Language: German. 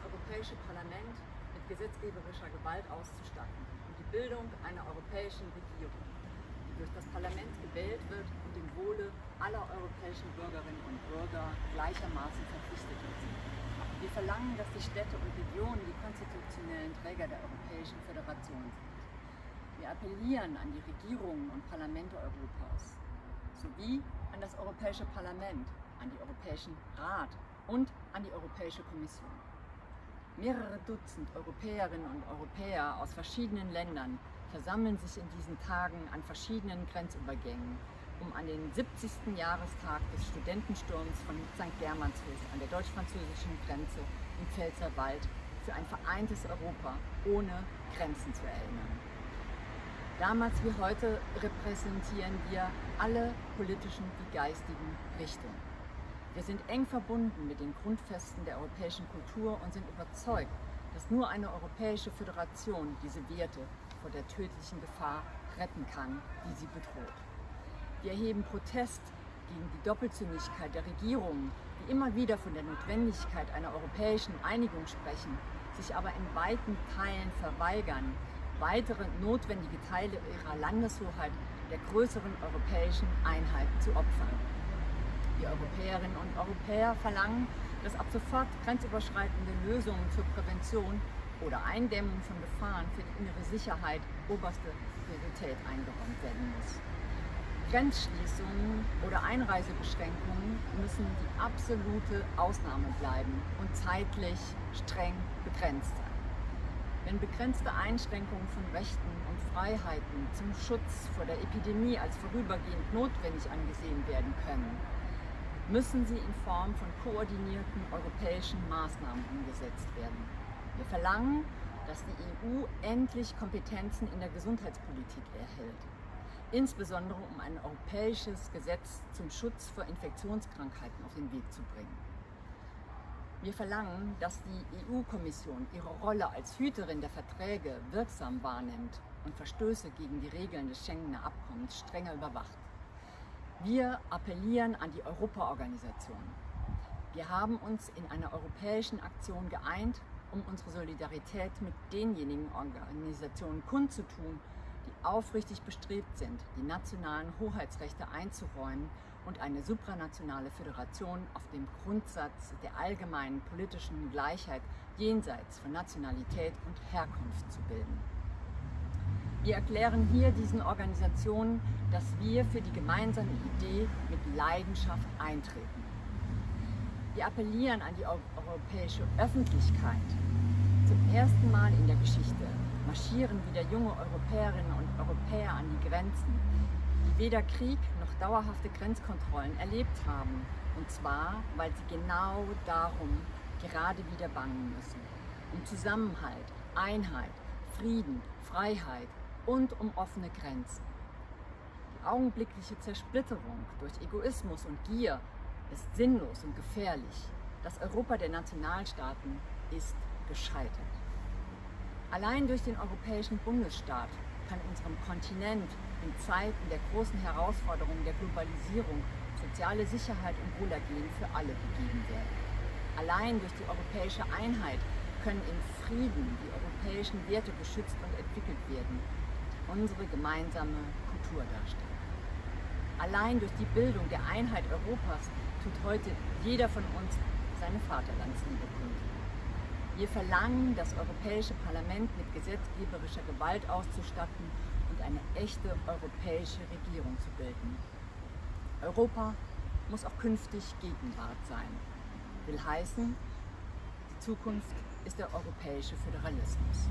Europäische Parlament mit gesetzgeberischer Gewalt auszustatten und die Bildung einer europäischen Regierung, die durch das Parlament gewählt wird und dem Wohle aller europäischen Bürgerinnen und Bürger gleichermaßen verpflichtet ist. Wir verlangen, dass die Städte und Regionen die konstitutionellen Träger der Europäischen Föderation sind. Wir appellieren an die Regierungen und Parlamente Europas sowie an das Europäische Parlament, an die Europäischen Rat und an die Europäische Kommission. Mehrere Dutzend Europäerinnen und Europäer aus verschiedenen Ländern versammeln sich in diesen Tagen an verschiedenen Grenzübergängen, um an den 70. Jahrestag des Studentensturms von St. Germanshof an der deutsch-französischen Grenze im Pfälzerwald für ein vereintes Europa ohne Grenzen zu erinnern. Damals wie heute repräsentieren wir alle politischen wie geistigen Richtungen. Wir sind eng verbunden mit den Grundfesten der europäischen Kultur und sind überzeugt, dass nur eine europäische Föderation diese Werte vor der tödlichen Gefahr retten kann, die sie bedroht. Wir erheben Protest gegen die Doppelzüngigkeit der Regierungen, die immer wieder von der Notwendigkeit einer europäischen Einigung sprechen, sich aber in weiten Teilen verweigern, weitere notwendige Teile ihrer Landeshoheit der größeren europäischen Einheit zu opfern. Die Europäerinnen und Europäer verlangen, dass ab sofort grenzüberschreitende Lösungen zur Prävention oder Eindämmung von Gefahren für die innere Sicherheit oberste Priorität eingeräumt werden muss. Grenzschließungen oder Einreisebeschränkungen müssen die absolute Ausnahme bleiben und zeitlich streng begrenzt sein. Wenn begrenzte Einschränkungen von Rechten und Freiheiten zum Schutz vor der Epidemie als vorübergehend notwendig angesehen werden können, müssen sie in Form von koordinierten europäischen Maßnahmen umgesetzt werden. Wir verlangen, dass die EU endlich Kompetenzen in der Gesundheitspolitik erhält, insbesondere um ein europäisches Gesetz zum Schutz vor Infektionskrankheiten auf den Weg zu bringen. Wir verlangen, dass die EU-Kommission ihre Rolle als Hüterin der Verträge wirksam wahrnimmt und Verstöße gegen die Regeln des Schengener Abkommens strenger überwacht. Wir appellieren an die Europaorganisation. Wir haben uns in einer europäischen Aktion geeint, um unsere Solidarität mit denjenigen Organisationen kundzutun, die aufrichtig bestrebt sind, die nationalen Hoheitsrechte einzuräumen und eine supranationale Föderation auf dem Grundsatz der allgemeinen politischen Gleichheit jenseits von Nationalität und Herkunft zu bilden. Wir erklären hier diesen Organisationen, dass wir für die gemeinsame Idee mit Leidenschaft eintreten. Wir appellieren an die europäische Öffentlichkeit. Zum ersten Mal in der Geschichte marschieren wieder junge Europäerinnen und Europäer an die Grenzen, die weder Krieg noch dauerhafte Grenzkontrollen erlebt haben. Und zwar, weil sie genau darum gerade wieder bangen müssen. Um Zusammenhalt, Einheit, Frieden, Freiheit und um offene Grenzen. Die augenblickliche Zersplitterung durch Egoismus und Gier ist sinnlos und gefährlich. Das Europa der Nationalstaaten ist gescheitert. Allein durch den europäischen Bundesstaat kann unserem Kontinent in Zeiten der großen Herausforderungen der Globalisierung soziale Sicherheit und Wohlergehen für alle gegeben werden. Allein durch die europäische Einheit können in Frieden die europäischen Werte geschützt und entwickelt werden unsere gemeinsame Kultur darstellen. Allein durch die Bildung der Einheit Europas tut heute jeder von uns seine Vaterlandsliebe kund. Wir verlangen, das Europäische Parlament mit gesetzgeberischer Gewalt auszustatten und eine echte europäische Regierung zu bilden. Europa muss auch künftig Gegenwart sein. Will heißen, die Zukunft ist der europäische Föderalismus.